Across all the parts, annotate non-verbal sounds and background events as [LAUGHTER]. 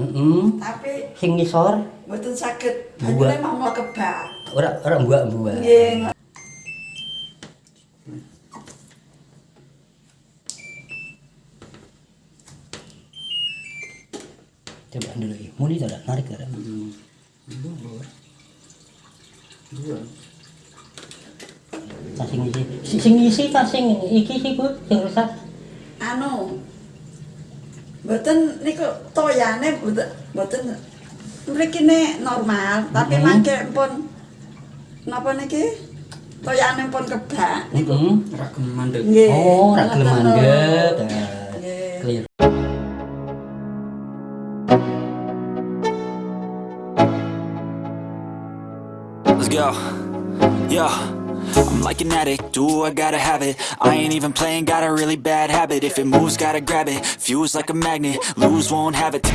Heeh. tapi Sing ngisor mboten saged banyune mau kebak. ora ora mbak-mbak. Nggih. Coba dulu ya. Muni to narik dak. Tas sing isi. Si- Sing isi tas sing iki sih Bu, sing rusak. Anu. Mboten niku toyane mboten mboten mriki ne normal, tapi Mhm. mangke pun napa niki? Toyane pun kebak niku. Heeh. Ragam mandek. Nggih. Oh, ra gelem mandek. Clear. Let's go. Yeah. I'm like an addict, do I gotta have it I ain't even playing, got a really bad habit If it moves, gotta grab it, fuse like a magnet Lose, won't have it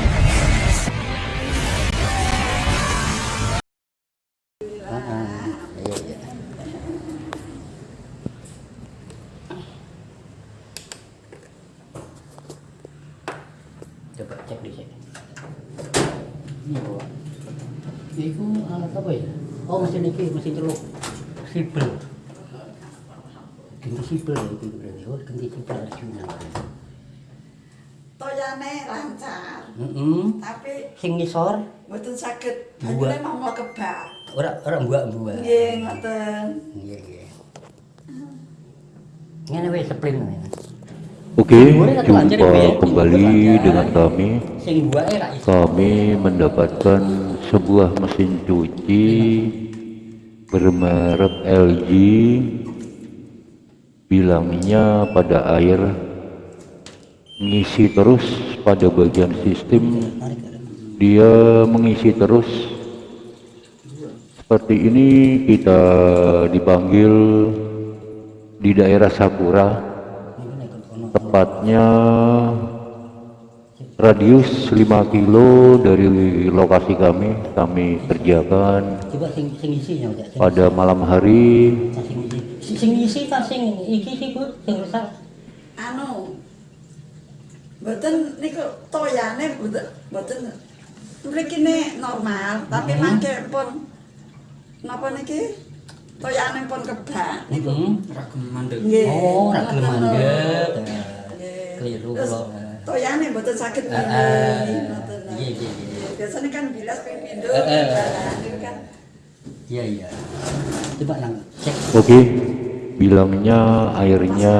Heeh. Iya iya. Coba cek di sini. Ini bawa. Iku alat ah, apa ya? Oh mesin ini mesin celuk. Sipil. Ya itu berarti. Oh ganti sipil Arjuna. Toyane lancar, Heeh. tapi Sing ngisor mboten saged Buat. banyune mau kebak. ora ora mbak-mbak. Nggih, ngoten. Iya iya. Ngene wis ngene. Oke, jumpa kembali dengan kami. Sing buake ra iso. Kami mendapatkan sebuah mesin cuci bermerek LG. Bilangnya pada air mengisi terus pada bagian sistem. Dia mengisi terus. Seperti ini kita dipanggil di daerah Sakura. Tepatnya radius 5 kilo dari lokasi kami kami kerjakan. Pada malam hari sing isi ta sing iki iki ku sing rusak. Anu mboten niku toyane mboten mboten mriki normal tapi hmm. mangke pun napa niki? Toyane pun kebak niku. Hmm. ragem mandeg oh ragem mandeg keliru kula toyane mboten saged ah, ah. nggih nggih biasanya kan bilas pindo eh, eh, eh. iya iya. Coba nang cek. Oke. okay. Bilangnya airnya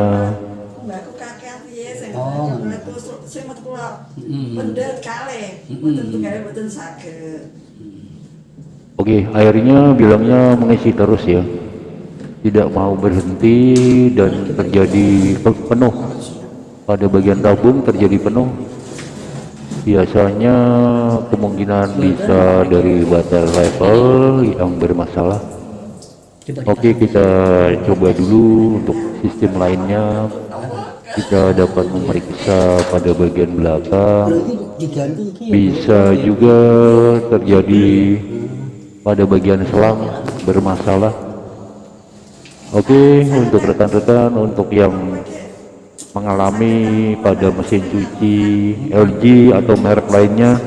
Oh. mbakku sing metu kula. Mm-mm. Pendet kalih. Mm-mm. Mboten tunggal mboten saged. oke airnya bilangnya mengisi terus ya tidak mau berhenti dan terjadi pe- penuh pada bagian tabung terjadi penuh biasanya kemungkinan bisa dari baterai level yang bermasalah Oke kita coba dulu untuk sistem lainnya. Kita dapat memeriksa pada bagian belakang. Ya. bisa juga terjadi pada bagian selang bermasalah. Oke untuk rekan-rekan untuk yang mengalami pada mesin cuci LG atau merek lainnya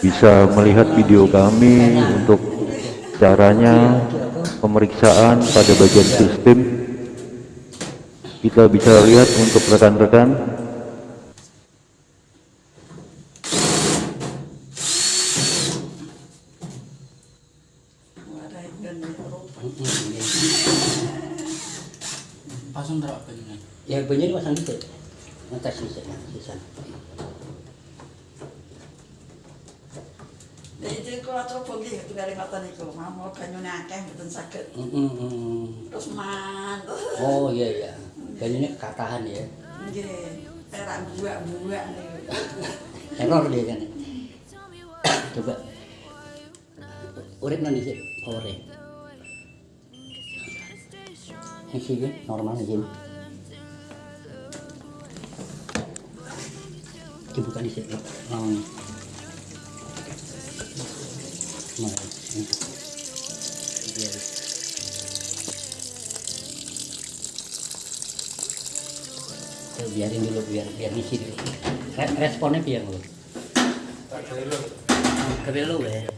bisa melihat video kami untuk caranya pemeriksaan pada bagian sistem. Kita bisa lihat untuk rekan-rekan Wadah ben rupa. Pasang terak penyen. Ya banyak ini pasang dikit. Ngetes di sana, di sana. Jadi kula coba nggih banyune akeh mboten saged. Mm, mm, mm. Terus man. Oh iya iya. Kekatahan ya. Nggih. Perak buak-buak niku. [LAUGHS] Error dia kan. Coba. Urip nanti sih, powernya. Ini sih normal aja. Dibuka di sini. Lawan. Nah. Tuh, biarin dulu biar biar ngisi dulu. Re- responnya biar dulu. Kebelu ya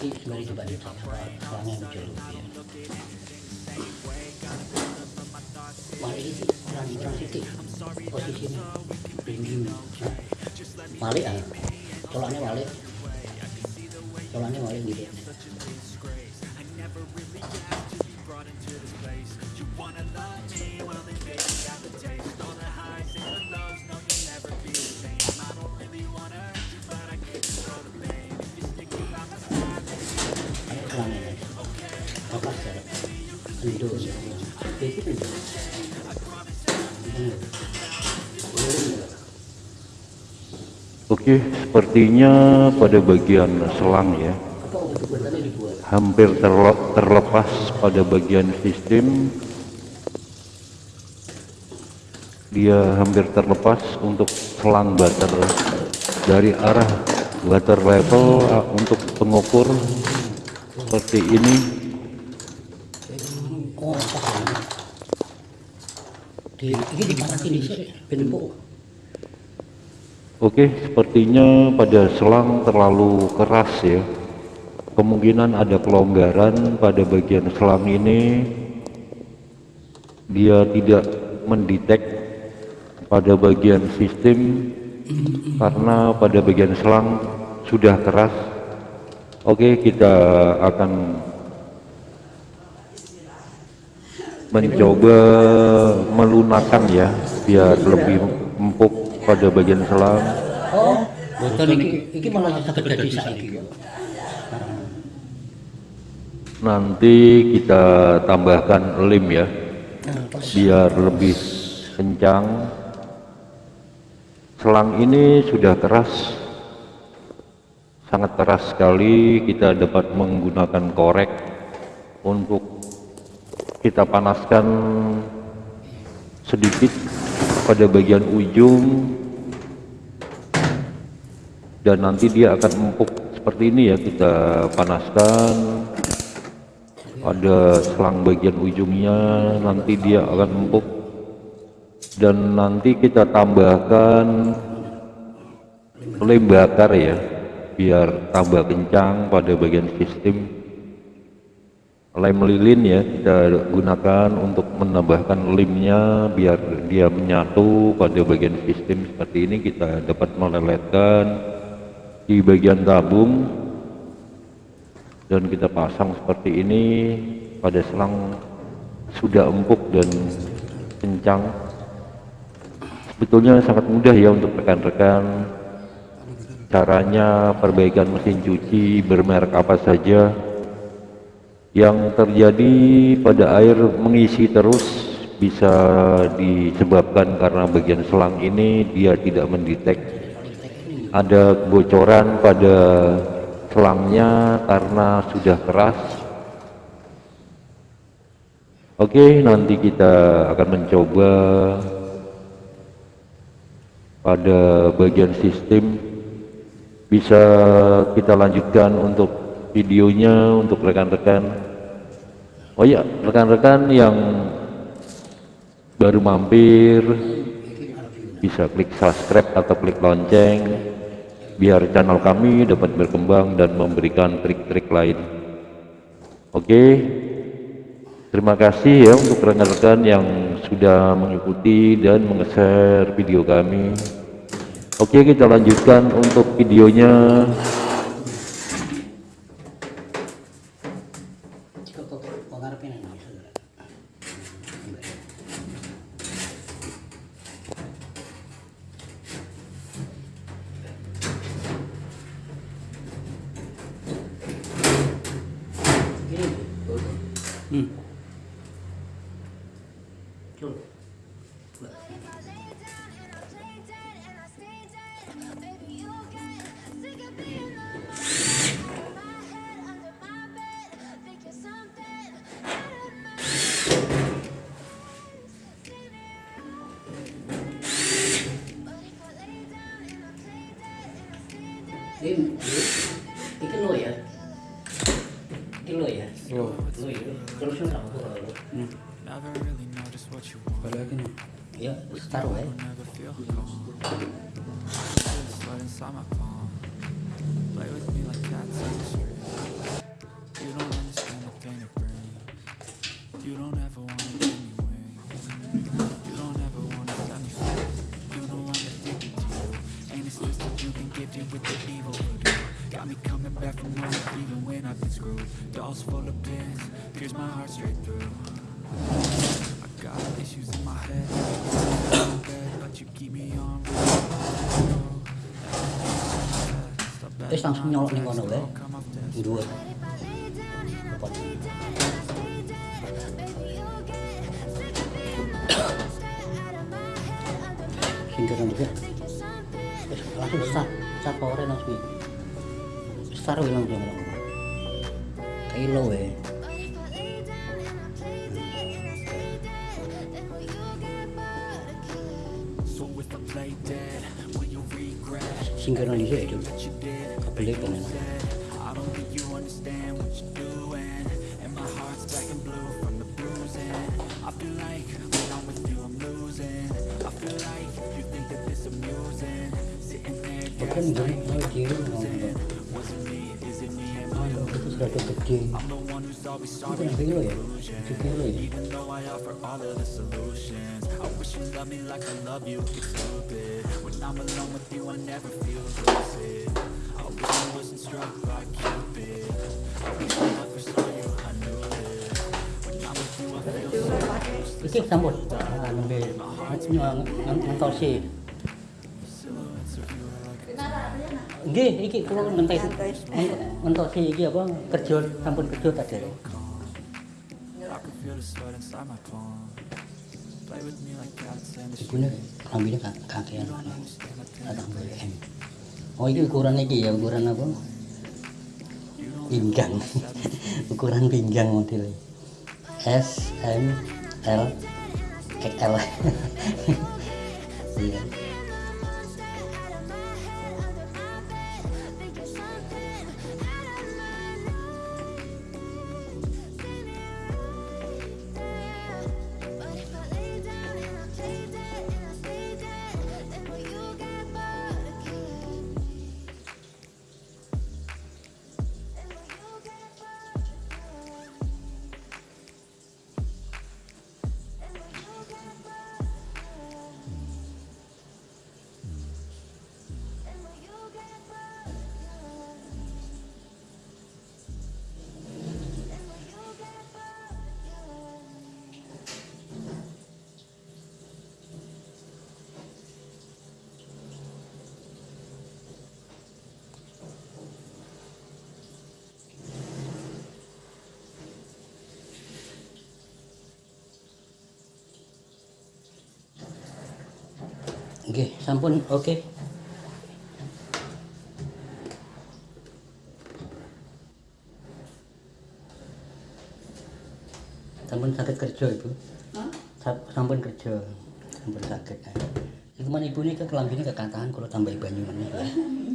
ini sebenarnya dicek selangnya muncul ya Malik itu orang orang situ posisinya. Nah, Malik ah colaknya Malik colaknya Malik gitu. Ayo Oke, sepertinya pada bagian selang ya, hampir terle- terlepas pada bagian sistem. Dia hampir terlepas untuk selang butter dari arah butter level untuk pengukur seperti ini. Ini di sini, bentuk. Oke, sepertinya pada selang terlalu keras ya. Kemungkinan ada kelonggaran pada bagian selang ini. Dia tidak mendetek pada bagian sistem karena pada bagian selang sudah keras. Oke, kita akan mencoba melunakkan ya biar lebih pada bagian selang. Oh, ini malah terjadi saiki. Nanti kita tambahkan lem ya biar lebih kencang. Selang ini sudah keras, sangat keras sekali. Kita dapat menggunakan korek untuk kita panaskan sedikit pada bagian ujung. Dan nanti dia akan empuk seperti ini ya kita panaskan. Ada selang bagian ujungnya nanti dia akan empuk. Dan nanti kita tambahkan lem bakar ya biar tambah kencang pada bagian sistem lem lilin ya kita gunakan untuk menambahkan lemnya biar dia menyatu pada bagian sistem seperti ini. Kita dapat meleletkan di bagian tabung dan kita pasang seperti ini pada selang sudah empuk dan kencang. Sebetulnya sangat mudah ya untuk rekan-rekan. Caranya perbaikan mesin cuci bermerek apa saja yang terjadi pada air mengisi terus bisa disebabkan karena bagian selang ini dia tidak mendetek. Ada kebocoran pada selangnya karena sudah keras. Oke nanti kita akan mencoba pada bagian sistem. Bisa kita lanjutkan untuk videonya untuk rekan-rekan oh ya rekan-rekan yang baru mampir bisa klik subscribe atau klik lonceng biar channel kami dapat berkembang dan memberikan trik-trik lain. Oke terima kasih ya untuk rekan-rekan yang sudah mengikuti dan menge-share video kami. Oke kita lanjutkan untuk videonya Look. Look. Baby, you got sick of being the that gifted with the evil. Got me coming back from home even when I've been screwed. Dolls full of pins, pierce my heart straight through. Terus langsung nyolok ning kono wae. Dhuwur. Lepot. Singkiran. Wis langsung. What you did? Kebelik kan ya. I don't think you understand what you're doing And my heart's black and blue from the bruising I feel like when I'm with you I'm losing I feel like you think that this amusing Sitting there Bukan gini, mau. Was it me? Is it me? Am I the Itu sudah ada gede. I'm the one who's always sorry yang kilo ya? Itu kilo ya? Even though I offer all of the solutions I wish you loved me like I love you, it's stupid When I'm alone with you I never feel lucid I wish Iki sambut. Ah, you are like Nggih, iki iki apa kerja sampun kerja tadi. Street rambine kakean. BM. Oh iki ukuran iki ya, ukuran apa? Pinggang. [LAUGHS] ukuran pinggang modelnya. S M L XL. [LAUGHS] Iya. Nggih, sampun oke. Sampun sakit kerja ibu. Hah? Sa- Sampun kerja, sampun sakit. Iku man ibu ini ke kelambine kekatahan kalau tambahi banyu meneh ya.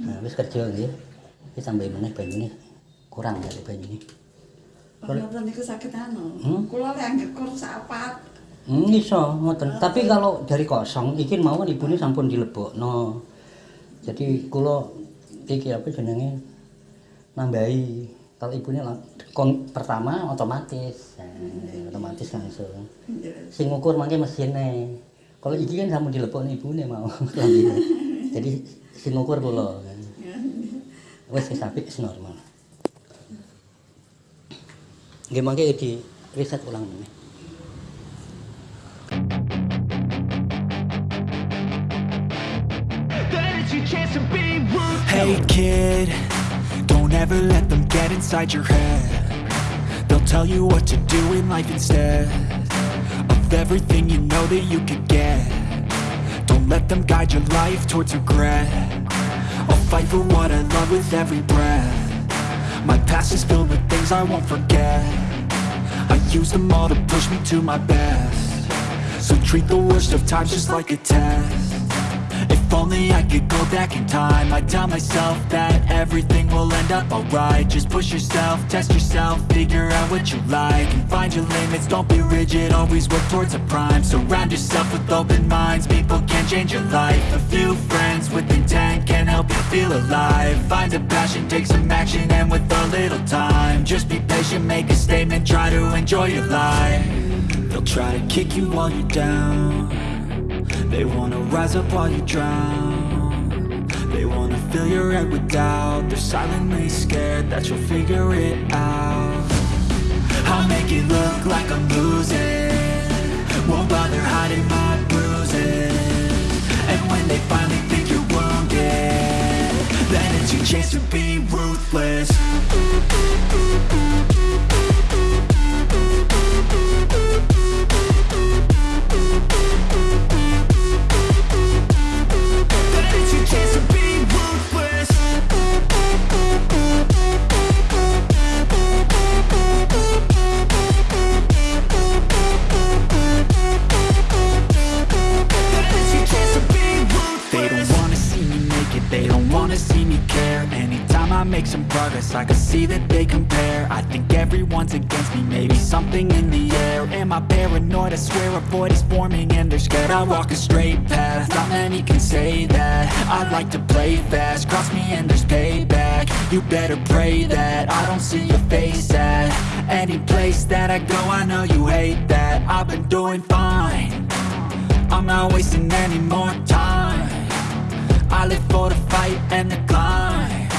Nah, wis kerja nggih. Iki tambahi meneh banyune kurang dari banyune. Penonton niku sakit anu. Hmm? Kula lek anggere sapat. Hmm, iso ngoten. Tapi kalau dari kosong iki mawon ibune sampun dilebokno. Jadi kula iki apa jenenge? Nambahi kalau ibunya kon pertama otomatis. Nah, otomatis langsung sing ngukur mangke mesine. Kalau iki kan sampun dilebokno ibune mau. [LAUGHS] Jadi sing ngukur kula. Wis wis apik normal. Nggih mangke di riset ulang meneh Hey kid, don't ever let them get inside your head. They'll tell you what to do in life instead of everything you know that you could get. Don't let them guide your life towards regret. I'll fight for what I love with every breath. My past is filled with things I won't forget. I use them all to push me to my best. So treat the worst of times just like a test. Only I could go back in time. I'd tell myself that everything will end up alright. Just push yourself, test yourself, figure out what you like And find your limits, don't be rigid, always work towards a prime. Surround yourself with open minds, people can change your life. A few friends with intent can help you feel alive. Find a passion, take some action, and with a little time Just be patient, make a statement, try to enjoy your life. They'll try to kick you while you're down They wanna rise up while you drown. They wanna fill your head with doubt. They're silently scared that you'll figure it out. I'll make it look like I'm losing. Won't bother hiding my bruises. And when they finally think you're wounded Then it's your chance to be ruthless a straight path, not many can say that. I'd like to play fast, cross me and there's payback. You better pray that I don't see your face at Any place that I go, I know you hate that. I've been doing fine. I'm not wasting any more time. I live for the fight and the climb.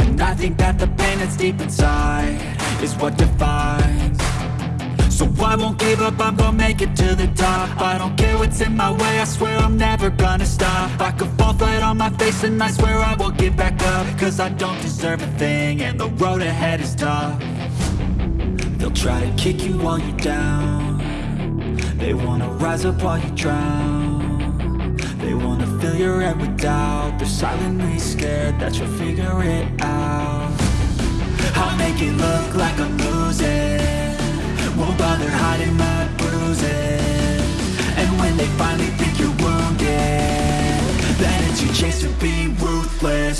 And I think that the pain that's deep inside Is what defines So I won't give up, I'm gonna make it to the top. I don't care what's in my way, I swear I'm never gonna stop. I could fall flat on my face and I swear I will get back up. Cause I don't deserve a thing and the road ahead is tough. They'll try to kick you while you're down. They wanna rise up while you drown. They wanna fill your head with doubt. They're silently scared that you'll figure it out. I'll make it look like I'm losing Won't bother hiding my bruises. And when they finally think you're wounded Then it's your chance to be ruthless